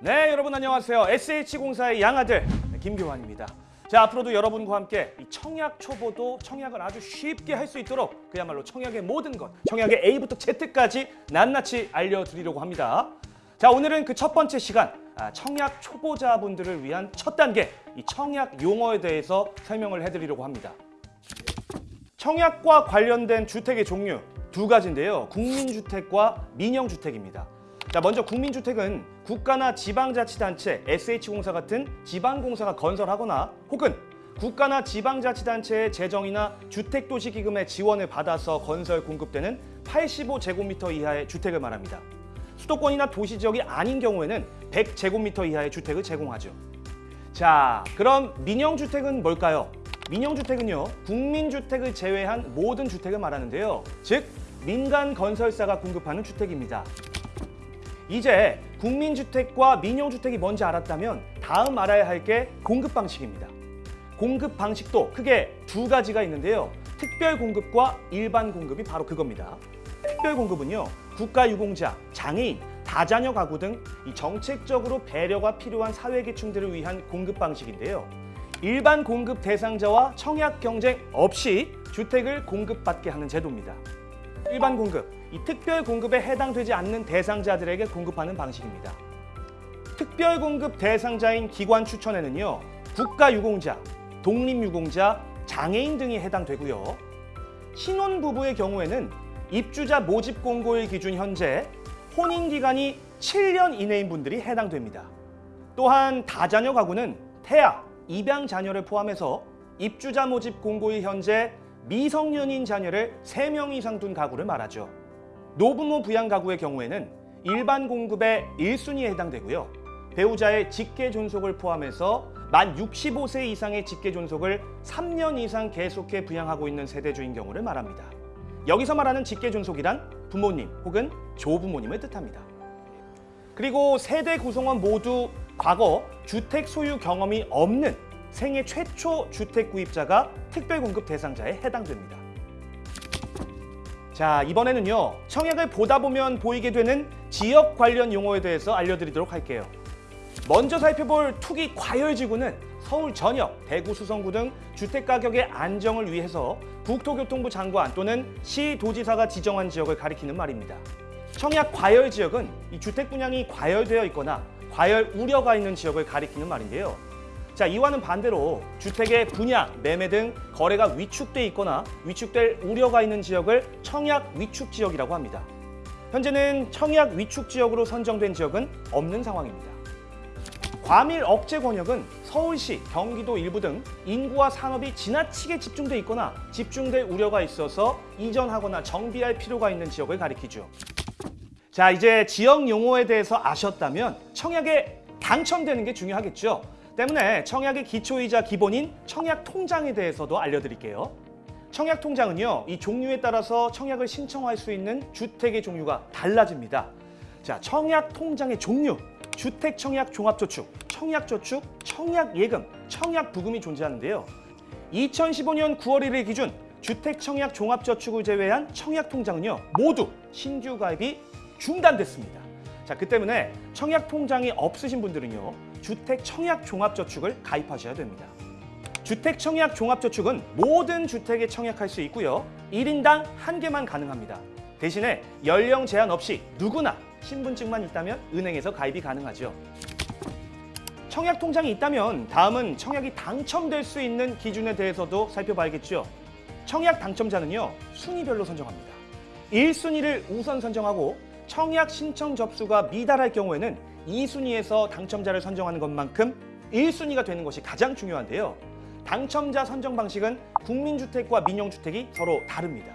네, 여러분 안녕하세요. SH공사의 양아들 김교환입니다. 자, 앞으로도 여러분과 함께 이 청약 초보도 청약을 아주 쉽게 할 수 있도록 그야말로 청약의 모든 것, 청약의 A부터 Z까지 낱낱이 알려드리려고 합니다. 자, 오늘은 그 첫 번째 시간, 아, 청약 초보자분들을 위한 첫 단계, 이 청약 용어에 대해서 설명을 해드리려고 합니다. 청약과 관련된 주택의 종류 두 가지인데요. 국민주택과 민영주택입니다. 자, 먼저 국민주택은 국가나 지방자치단체, SH공사 같은 지방공사가 건설하거나 혹은 국가나 지방자치단체의 재정이나 주택도시기금의 지원을 받아서 건설 공급되는 85제곱미터 이하의 주택을 말합니다. 수도권이나 도시 지역이 아닌 경우에는 100제곱미터 이하의 주택을 제공하죠. 자, 그럼 민영주택은 뭘까요? 민영주택은요, 국민주택을 제외한 모든 주택을 말하는데요. 즉, 민간 건설사가 공급하는 주택입니다. 이제 국민주택과 민영주택이 뭔지 알았다면 다음 알아야 할 게 공급 방식입니다. 공급 방식도 크게 두 가지가 있는데요. 특별 공급과 일반 공급이 바로 그겁니다. 특별 공급은요. 국가유공자, 장애인, 다자녀 가구 등이 정책적으로 배려가 필요한 사회계층들을 위한 공급 방식인데요. 일반 공급 대상자와 청약 경쟁 없이 주택을 공급받게 하는 제도입니다. 일반 공급, 이 특별 공급에 해당되지 않는 대상자들에게 공급하는 방식입니다. 특별 공급 대상자인 기관 추천에는요. 국가유공자, 독립유공자, 장애인 등이 해당되고요. 신혼부부의 경우에는 입주자 모집 공고일 기준 현재 혼인 기간이 7년 이내인 분들이 해당됩니다. 또한 다자녀 가구는 태아, 입양 자녀를 포함해서 입주자 모집 공고일 현재 미성년인 자녀를 3명 이상 둔 가구를 말하죠. 노부모 부양 가구의 경우에는 일반 공급의 1순위에 해당되고요. 배우자의 직계 존속을 포함해서 만 65세 이상의 직계 존속을 3년 이상 계속해 부양하고 있는 세대주인 경우를 말합니다. 여기서 말하는 직계 존속이란 부모님 혹은 조부모님을 뜻합니다. 그리고 세대 구성원 모두 과거 주택 소유 경험이 없는 생애 최초 주택 구입자가 특별 공급 대상자에 해당됩니다. 자, 이번에는요. 청약을 보다 보면 보이게 되는 지역 관련 용어에 대해서 알려드리도록 할게요. 먼저 살펴볼 투기 과열지구는 서울 전역, 대구 수성구 등 주택가격의 안정을 위해서 국토교통부 장관 또는 시도지사가 지정한 지역을 가리키는 말입니다. 청약 과열 지역은 이 주택 분양이 과열되어 있거나 과열 우려가 있는 지역을 가리키는 말인데요. 자, 이와는 반대로 주택의 분양, 매매 등 거래가 위축돼 있거나 위축될 우려가 있는 지역을 청약 위축 지역이라고 합니다. 현재는 청약 위축 지역으로 선정된 지역은 없는 상황입니다. 과밀 억제 권역은 서울시, 경기도 일부 등 인구와 산업이 지나치게 집중돼 있거나 집중될 우려가 있어서 이전하거나 정비할 필요가 있는 지역을 가리키죠. 자, 이제 지역 용어에 대해서 아셨다면 청약에 당첨되는 게 중요하겠죠. 때문에 청약의 기초이자 기본인 청약 통장에 대해서도 알려드릴게요. 청약 통장은요, 이 종류에 따라서 청약을 신청할 수 있는 주택의 종류가 달라집니다. 자, 청약 통장의 종류, 주택 청약 종합저축, 청약저축, 청약예금, 청약부금이 존재하는데요. 2015년 9월 1일 기준 주택 청약 종합저축을 제외한 청약 통장은요, 모두 신규 가입이 중단됐습니다. 자, 그 때문에 청약 통장이 없으신 분들은요, 주택 청약 종합저축을 가입하셔야 됩니다. 주택 청약 종합저축은 모든 주택에 청약할 수 있고요. 1인당 한 개만 가능합니다. 대신에 연령 제한 없이 누구나 신분증만 있다면 은행에서 가입이 가능하죠. 청약 통장이 있다면 다음은 청약이 당첨될 수 있는 기준에 대해서도 살펴봐야겠죠. 청약 당첨자는요, 순위별로 선정합니다. 1순위를 우선 선정하고 청약 신청 접수가 미달할 경우에는 2순위에서 당첨자를 선정하는 것만큼 1순위가 되는 것이 가장 중요한데요. 당첨자 선정 방식은 국민주택과 민영주택이 서로 다릅니다.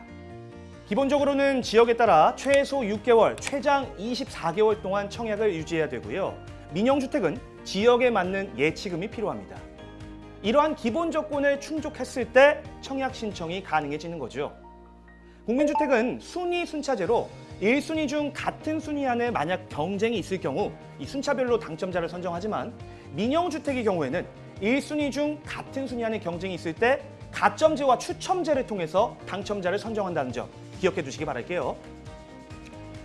기본적으로는 지역에 따라 최소 6개월, 최장 24개월 동안 청약을 유지해야 되고요. 민영주택은 지역에 맞는 예치금이 필요합니다. 이러한 기본 조건을 충족했을 때 청약 신청이 가능해지는 거죠. 국민주택은 순위 순차제로 1순위 중 같은 순위 안에 만약 경쟁이 있을 경우 이 순차별로 당첨자를 선정하지만 민영주택의 경우에는 1순위 중 같은 순위 안에 경쟁이 있을 때 가점제와 추첨제를 통해서 당첨자를 선정한다는 점 기억해 두시기 바랄게요.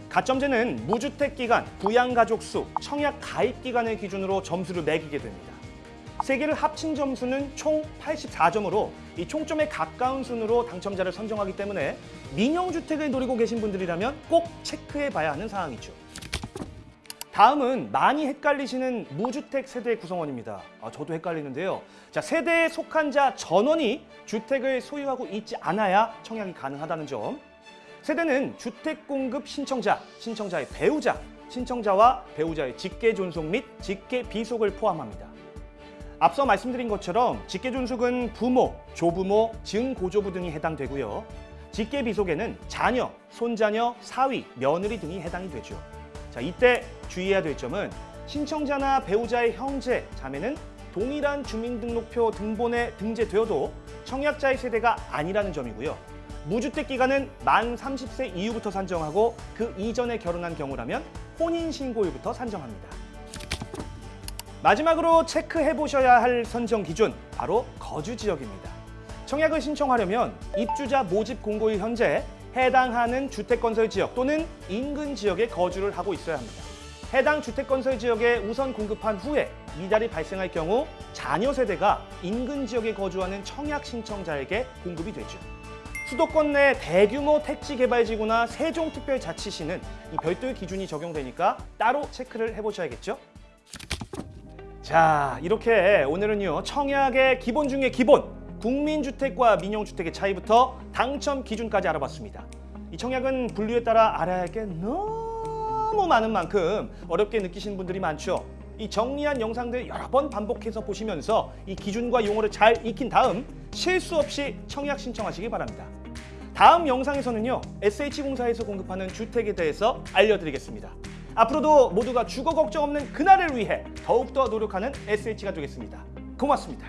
가점제는 무주택 기간, 부양가족 수, 청약 가입 기간을 기준으로 점수를 매기게 됩니다. 세 개를 합친 점수는 총 84점으로 이 총점에 가까운 순으로 당첨자를 선정하기 때문에 민영주택을 노리고 계신 분들이라면 꼭 체크해 봐야 하는 사항이죠. 다음은 많이 헷갈리시는 무주택 세대 구성원입니다. 아, 저도 헷갈리는데요. 자, 세대에 속한 자 전원이 주택을 소유하고 있지 않아야 청약이 가능하다는 점. 세대는 주택 공급 신청자, 신청자의 배우자, 신청자와 배우자의 직계 존속 및 직계 비속을 포함합니다. 앞서 말씀드린 것처럼 직계 존속은 부모, 조부모, 증고조부 등이 해당되고요. 직계 비속에는 자녀, 손자녀, 사위, 며느리 등이 해당이 되죠. 자, 이때 주의해야 될 점은 신청자나 배우자의 형제, 자매는 동일한 주민등록표 등본에 등재되어도 청약자의 세대가 아니라는 점이고요. 무주택 기간은 만 30세 이후부터 산정하고 그 이전에 결혼한 경우라면 혼인신고일부터 산정합니다. 마지막으로 체크해 보셔야 할 선정 기준 바로 거주 지역입니다. 청약을 신청하려면 입주자 모집 공고일 현재 해당하는 주택건설 지역 또는 인근 지역에 거주를 하고 있어야 합니다. 해당 주택건설 지역에 우선 공급한 후에 미달이 발생할 경우 자녀 세대가 인근 지역에 거주하는 청약 신청자에게 공급이 되죠. 수도권 내 대규모 택지 개발지구나 세종특별자치시는 이 별도의 기준이 적용되니까 따로 체크를 해보셔야겠죠. 자, 이렇게 오늘은요 청약의 기본 중에 기본 국민주택과 민영주택의 차이부터 당첨 기준까지 알아봤습니다. 이 청약은 분류에 따라 알아야 할 게 너무 많은 만큼 어렵게 느끼시는 분들이 많죠. 이 정리한 영상들 여러 번 반복해서 보시면서 이 기준과 용어를 잘 익힌 다음 실수 없이 청약 신청하시기 바랍니다. 다음 영상에서는요 SH공사에서 공급하는 주택에 대해서 알려드리겠습니다. 앞으로도 모두가 주거 걱정 없는 그날을 위해 더욱더 노력하는 SH가 되겠습니다. 고맙습니다.